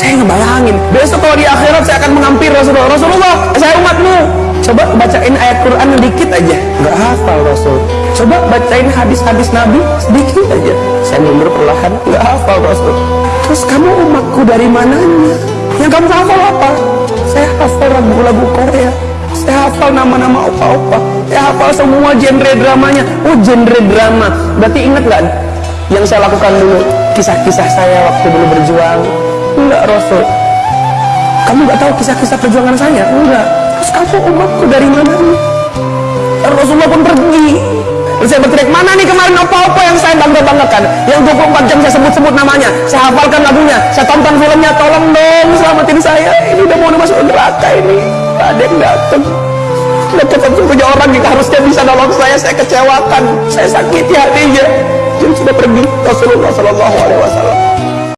Saya ngebayangin, besok kalau di akhirat saya akan mengampir Rasulullah. Rasulullah, saya umatmu. Coba bacain ayat Quran sedikit aja. Nggak hafal Rasul. Coba bacain hadis-hadis Nabi sedikit aja. Saya mundur perlahan, nggak hafal Rasul. Terus kamu umatku dari mananya? Yang kamu hafal apa? Saya hafal lagu-lagu Korea. Saya hafal nama-nama opa-opa. Saya hafal semua genre dramanya. Oh, genre drama. Berarti ingat nggak yang saya lakukan dulu? Kisah-kisah saya waktu dulu berjuang. Enggak, Rasul. Kamu nggak tahu kisah-kisah perjuangan saya? Enggak. Terus kamu umatku dari mana nih? Rasulullah pun pergi. Terus saya berteriak, mana nih kemarin apa-apa yang saya bangga-banggakan? Yang 24 jam saya sebut-sebut namanya. Saya hafalkan lagunya. Saya tonton filmnya. Tolong dong selamatin saya. Ini udah mau masuk neraka ini. Gak ada yang datang. Dekat punya orang yang harusnya bisa nolong saya. Saya kecewakan. Saya sakiti hatinya. Dia sudah pergi. Rasulullah Wasallam.